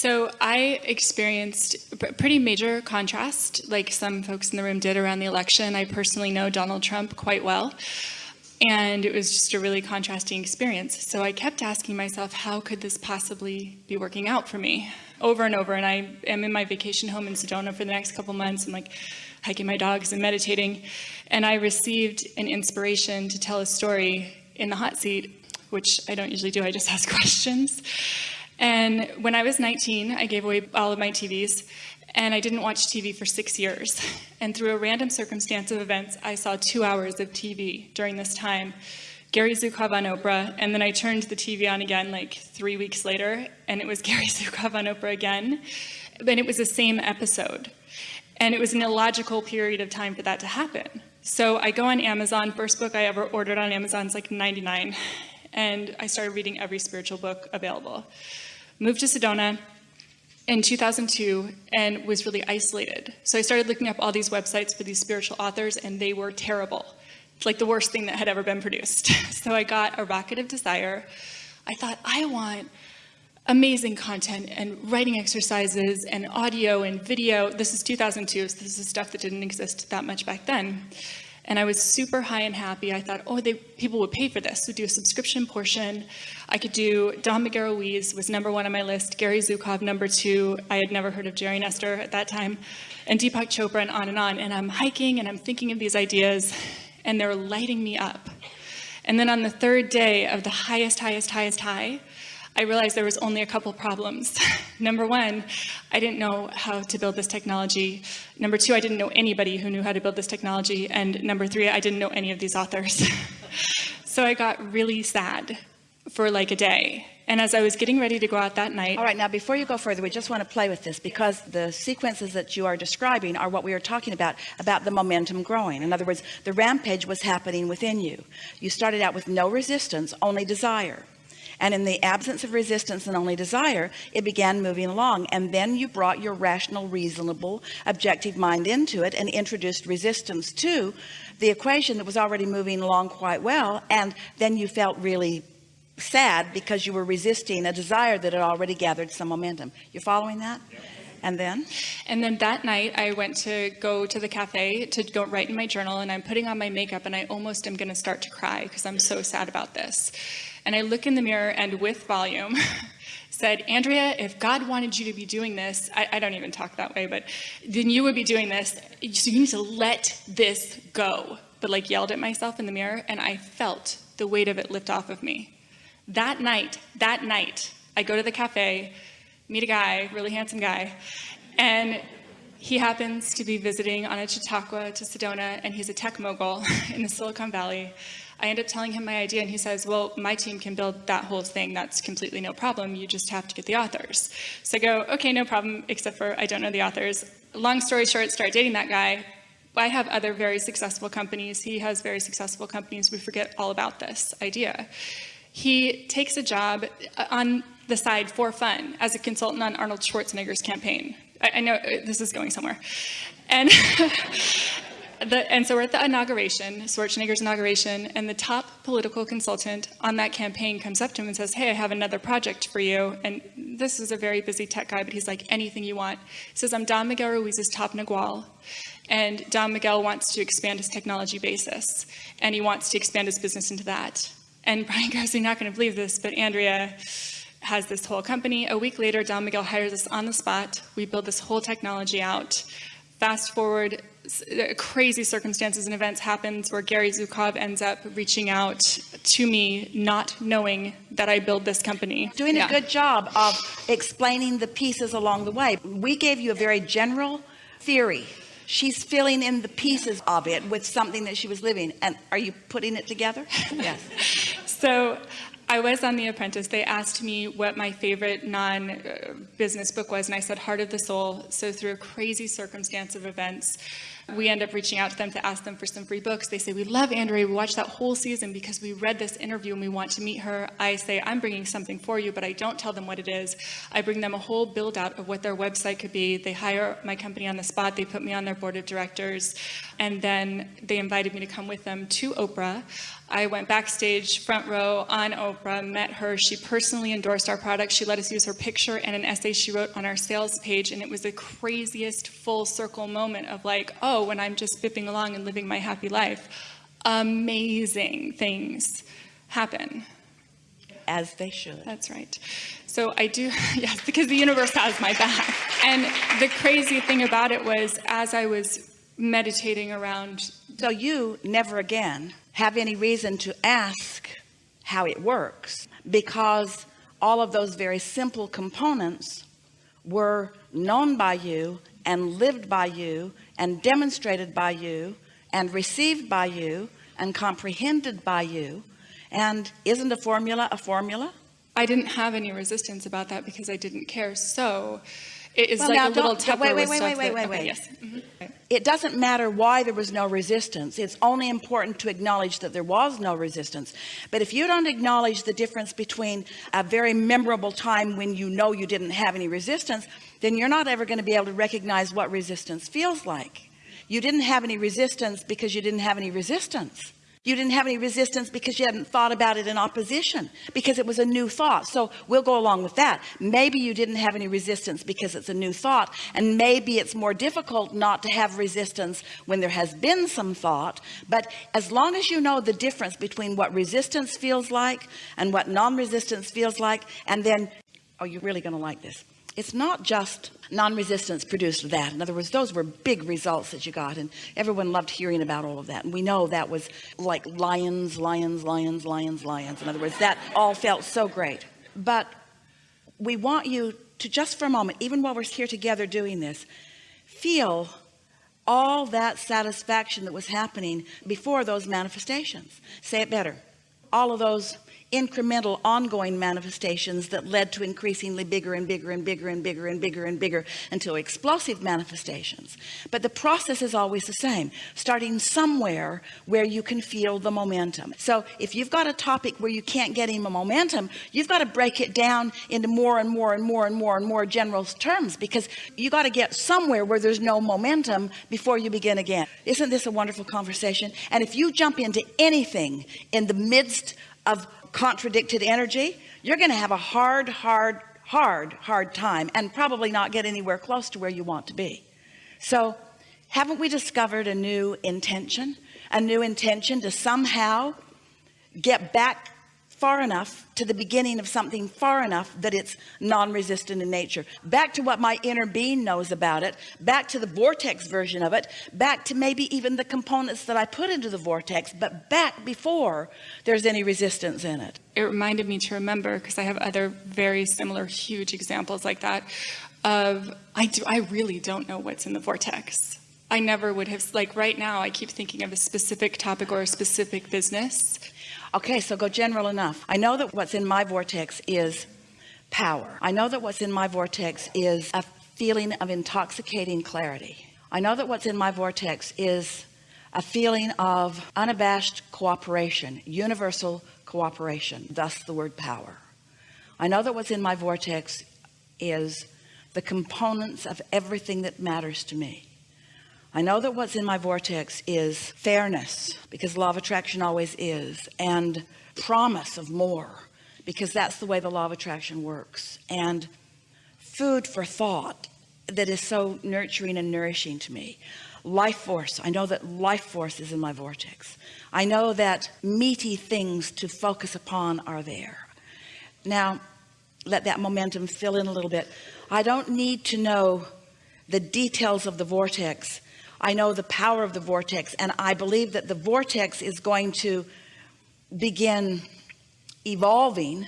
So I experienced a pretty major contrast, like some folks in the room did around the election. I personally know Donald Trump quite well. And it was just a really contrasting experience. So I kept asking myself, how could this possibly be working out for me? Over and over. And I am in my vacation home in Sedona for the next couple months and like hiking my dogs and meditating. And I received an inspiration to tell a story in the hot seat, which I don't usually do, I just ask questions. And when I was 19, I gave away all of my TVs and I didn't watch TV for six years. And through a random circumstance of events, I saw two hours of TV during this time. Gary Zukav on Oprah, and then I turned the TV on again like three weeks later, and it was Gary Zukav on Oprah again. And it was the same episode. And it was an illogical period of time for that to happen. So I go on Amazon, first book I ever ordered on Amazon is like 99, and I started reading every spiritual book available. Moved to Sedona, in 2002 and was really isolated. So I started looking up all these websites for these spiritual authors and they were terrible. It's like the worst thing that had ever been produced. so I got a rocket of desire. I thought, I want amazing content and writing exercises and audio and video. This is 2002, so this is stuff that didn't exist that much back then. And I was super high and happy. I thought, oh, they, people would pay for this. So do a subscription portion. I could do Don Miguel was number one on my list, Gary Zukav number two. I had never heard of Jerry and Esther at that time, and Deepak Chopra and on and on. And I'm hiking and I'm thinking of these ideas and they're lighting me up. And then on the third day of the highest, highest, highest high, I realized there was only a couple problems. Number one, I didn't know how to build this technology. Number two, I didn't know anybody who knew how to build this technology. And number three, I didn't know any of these authors. so I got really sad for like a day. And as I was getting ready to go out that night. All right, now before you go further, we just want to play with this because the sequences that you are describing are what we are talking about, about the momentum growing. In other words, the rampage was happening within you. You started out with no resistance, only desire and in the absence of resistance and only desire it began moving along. And then you brought your rational reasonable objective mind into it and introduced resistance to the equation that was already moving along quite well. And then you felt really sad because you were resisting a desire that had already gathered some momentum. You're following that? And then? And then that night I went to go to the cafe to go write in my journal and I'm putting on my makeup and I almost am going to start to cry because I'm so sad about this and I look in the mirror and with volume said, Andrea, if God wanted you to be doing this, I, I, don't even talk that way, but then you would be doing this. So you need to let this go. But like yelled at myself in the mirror and I felt the weight of it lift off of me. That night, that night, I go to the cafe, meet a guy, really handsome guy, and he happens to be visiting on a Chautauqua to Sedona, and he's a tech mogul in the Silicon Valley. I end up telling him my idea and he says, well, my team can build that whole thing. That's completely no problem. You just have to get the authors. So I go, okay, no problem, except for I don't know the authors. Long story short, start dating that guy. I have other very successful companies. He has very successful companies. We forget all about this idea. He takes a job uh, on the side for fun as a consultant on Arnold Schwarzenegger's campaign. I, I know uh, this is going somewhere. And the, and so we're at the inauguration, Schwarzenegger's inauguration, and the top political consultant on that campaign comes up to him and says, hey, I have another project for you. And this is a very busy tech guy, but he's like, anything you want. He says, I'm Don Miguel Ruiz's top Nagual. And Don Miguel wants to expand his technology basis, and he wants to expand his business into that. And Brian goes, you're not going to believe this, but Andrea has this whole company. A week later, Don Miguel hires us on the spot. We build this whole technology out. Fast forward uh, crazy circumstances and events happens where Gary Zukav ends up reaching out to me, not knowing that I build this company. Doing yeah. a good job of explaining the pieces along the way. We gave you a very general theory. She's filling in the pieces of it with something that she was living. And are you putting it together? yes. So I was on The Apprentice. They asked me what my favorite non-business uh, book was, and I said Heart of the Soul. So through a crazy circumstance of events, We end up reaching out to them to ask them for some free books. They say, We love Andrea. We watched that whole season because we read this interview and we want to meet her. I say, I'm bringing something for you, but I don't tell them what it is. I bring them a whole build out of what their website could be. They hire my company on the spot, they put me on their board of directors, and then they invited me to come with them to Oprah. I went backstage, front row on Oprah, met her. She personally endorsed our product. She let us use her picture and an essay she wrote on our sales page. And it was the craziest full circle moment of like, oh, when I'm just bipping along and living my happy life, amazing things happen. As they should. That's right. So I do, yes, because the universe has my back. And the crazy thing about it was, as I was meditating around So you never again have any reason to ask how it works because all of those very simple components were known by you and lived by you and demonstrated by you and received by you and comprehended by you and isn't a formula a formula I didn't have any resistance about that because I didn't care. So it is Well, like now a little don't- wait, wait, wait, wait, wait, wait. Yes. Mhm. it doesn't matter why there was no resistance it's only important to acknowledge that there was no resistance but if you don't acknowledge the difference between a very memorable time when you know you didn't have any resistance then you're not ever going to be able to recognize what resistance feels like you didn't have any resistance because you didn't have any resistance you didn't have any resistance because you hadn't thought about it in opposition because it was a new thought. So we'll go along with that. Maybe you didn't have any resistance because it's a new thought and maybe it's more difficult not to have resistance when there has been some thought. But as long as you know the difference between what resistance feels like and what non-resistance feels like and then oh you're really going to like this it's not just non-resistance produced that. In other words those were big results that you got and everyone loved hearing about all of that. And we know that was like lions lions lions lions lions. In other words that all felt so great. But we want you to just for a moment even while we're here together doing this feel all that satisfaction that was happening before those manifestations. Say it better. All of those incremental ongoing manifestations that led to increasingly bigger and bigger and bigger and bigger and bigger and bigger until explosive manifestations. But the process is always the same starting somewhere where you can feel the momentum. So if you've got a topic where you can't get any momentum you've got to break it down into more and more and more and more and more general terms because you got to get somewhere where there's no momentum before you begin again. Isn't this a wonderful conversation? And if you jump into anything in the midst of contradicted energy you're going to have a hard hard hard hard time and probably not get anywhere close to where you want to be. So haven't we discovered a new intention? A new intention to somehow get back far enough to the beginning of something far enough that it's non-resistant in nature. Back to what my inner being knows about it. Back to the vortex version of it. Back to maybe even the components that I put into the vortex but back before there's any resistance in it. It reminded me to remember because I have other very similar huge examples like that of I do I really don't know what's in the vortex. I never would have like right now I keep thinking of a specific topic or a specific business okay so go general enough. I know that what's in my vortex is power. I know that what's in my vortex is a feeling of intoxicating clarity. I know that what's in my vortex is a feeling of unabashed cooperation universal cooperation thus the word power. I know that what's in my vortex is the components of everything that matters to me I know that what's in my vortex is fairness because law of attraction always is and promise of more because that's the way the law of attraction works and food for thought that is so nurturing and nourishing to me. Life force I know that life force is in my vortex. I know that meaty things to focus upon are there. Now let that momentum fill in a little bit. I don't need to know the details of the vortex I know the power of the vortex and I believe that the vortex is going to begin evolving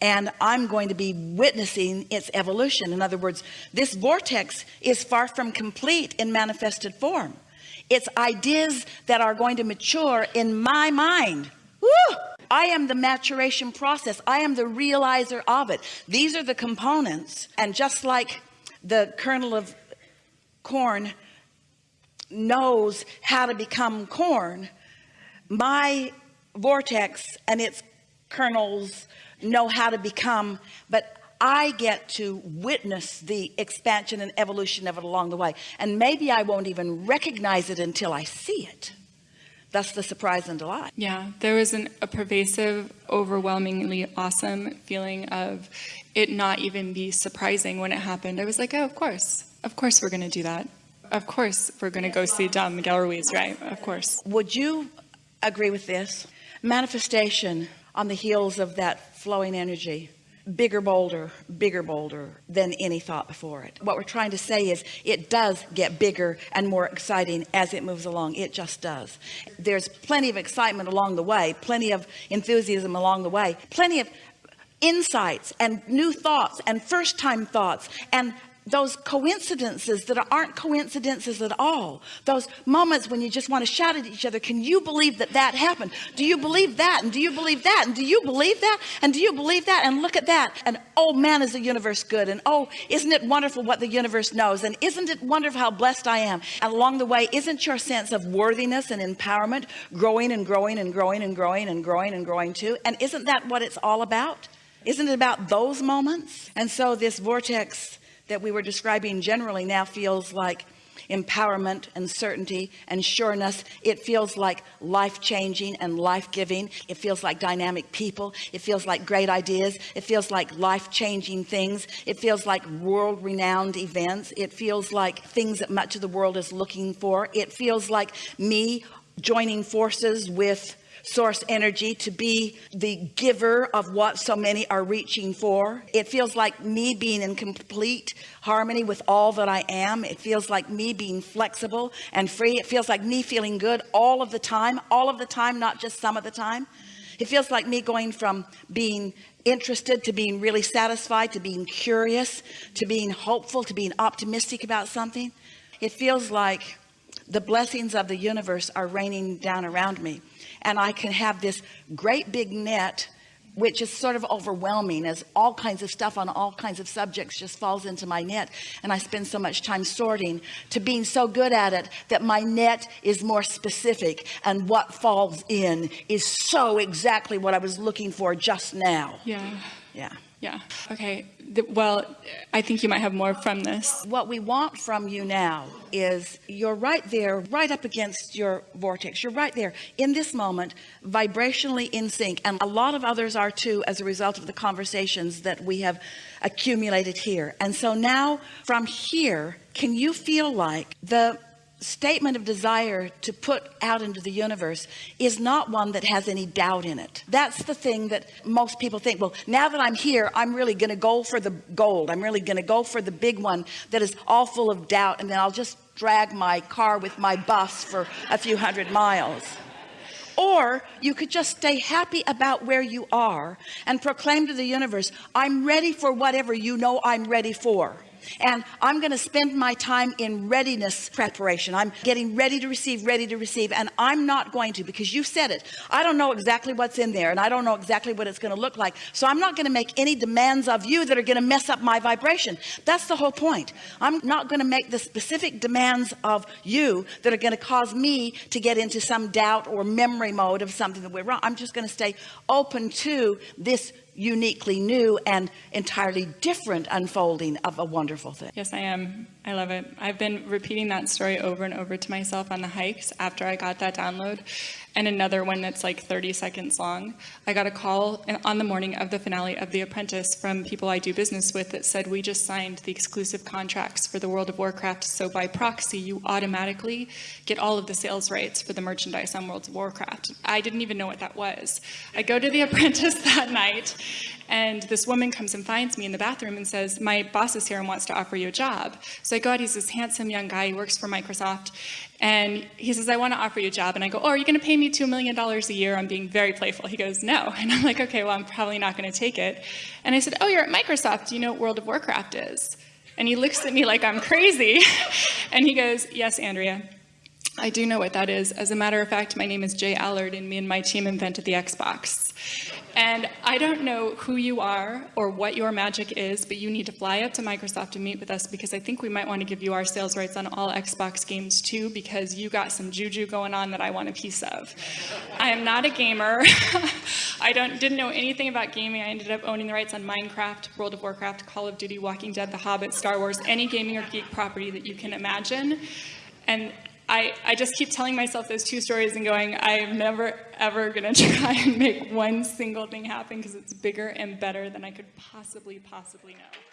and I'm going to be witnessing its evolution. In other words this vortex is far from complete in manifested form. It's ideas that are going to mature in my mind. Woo! I am the maturation process. I am the realizer of it. These are the components and just like the kernel of corn knows how to become corn my vortex and its kernels know how to become but I get to witness the expansion and evolution of it along the way. And maybe I won't even recognize it until I see it. That's the surprise and delight. Yeah there was an, a pervasive overwhelmingly awesome feeling of it not even be surprising when it happened. I was like oh of course. Of course we're gonna do that of course we're gonna go see Don Miguel Ruiz right? Of course. Would you agree with this? Manifestation on the heels of that flowing energy. Bigger bolder bigger bolder than any thought before it. What we're trying to say is it does get bigger and more exciting as it moves along. It just does. There's plenty of excitement along the way plenty of enthusiasm along the way plenty of insights and new thoughts and first time thoughts and those coincidences that aren't coincidences at all. Those moments when you just want to shout at each other can you believe that that happened? Do you believe that? And do you believe that? And do you believe that? And do you believe that? And look at that. And oh man is the universe good? And oh isn't it wonderful what the universe knows? And isn't it wonderful how blessed I am? And along the way isn't your sense of worthiness and empowerment growing and growing and growing and growing and growing and growing too? And isn't that what it's all about? Isn't it about those moments? And so this vortex that we were describing generally now feels like empowerment and certainty and sureness. It feels like life-changing and life-giving. It feels like dynamic people. It feels like great ideas. It feels like life-changing things. It feels like world-renowned events. It feels like things that much of the world is looking for. It feels like me joining forces with source energy to be the giver of what so many are reaching for. It feels like me being in complete harmony with all that I am. It feels like me being flexible and free. It feels like me feeling good all of the time all of the time not just some of the time. It feels like me going from being interested to being really satisfied to being curious to being hopeful to being optimistic about something. It feels like the blessings of the universe are raining down around me and I can have this great big net which is sort of overwhelming as all kinds of stuff on all kinds of subjects just falls into my net. And I spend so much time sorting to being so good at it that my net is more specific and what falls in is so exactly what I was looking for just now. Yeah yeah. Yeah. Okay. Well I think you might have more from this. What we want from you now is you're right there right up against your vortex. You're right there in this moment vibrationally in sync. And a lot of others are too as a result of the conversations that we have accumulated here. And so now from here can you feel like the statement of desire to put out into the universe is not one that has any doubt in it. That's the thing that most people think well now that I'm here I'm really to go for the gold. I'm really to go for the big one that is all full of doubt and then I'll just drag my car with my bus for a few hundred miles. Or you could just stay happy about where you are and proclaim to the universe I'm ready for whatever you know I'm ready for and I'm going to spend my time in readiness preparation. I'm getting ready to receive ready to receive and I'm not going to because you said it. I don't know exactly what's in there and I don't know exactly what it's going to look like so I'm not going to make any demands of you that are going to mess up my vibration. That's the whole point. I'm not going to make the specific demands of you that are going to cause me to get into some doubt or memory mode of something that we're wrong. I'm just going to stay open to this uniquely new and entirely different unfolding of a wonderful thing. Yes, I am. I love it. I've been repeating that story over and over to myself on the hikes after I got that download. And another one that's like 30 seconds long. I got a call on the morning of the finale of The Apprentice from people I do business with that said, we just signed the exclusive contracts for the World of Warcraft. So by proxy, you automatically get all of the sales rights for the merchandise on World of Warcraft. I didn't even know what that was. I go to The Apprentice that night and this woman comes and finds me in the bathroom and says, my boss is here and wants to offer you a job. So I go out, he's this handsome young guy, he works for Microsoft. And he says, I want to offer you a job. And I go, oh, are you going to pay me $2 million a year? I'm being very playful. He goes, no. And I'm like, okay, well, I'm probably not going to take it. And I said, oh, you're at Microsoft. Do you know what World of Warcraft is? And he looks at me like I'm crazy. and he goes, yes, Andrea. I do know what that is. As a matter of fact, my name is J Allard, and me and my team invented the Xbox. And I don't know who you are or what your magic is, but you need to fly up to Microsoft to meet with us because I think we might want to give you our sales rights on all Xbox games too because you got some juju going on that I want a piece of. I am not a gamer. I don't didn't know anything about gaming. I ended up owning the rights on Minecraft, World of Warcraft, Call of Duty, Walking Dead, The Hobbit, Star Wars, any gaming or geek property that you can imagine. And I, I just keep telling myself those two stories and going, I am never, ever going to try and make one single thing happen because it's bigger and better than I could possibly, possibly know.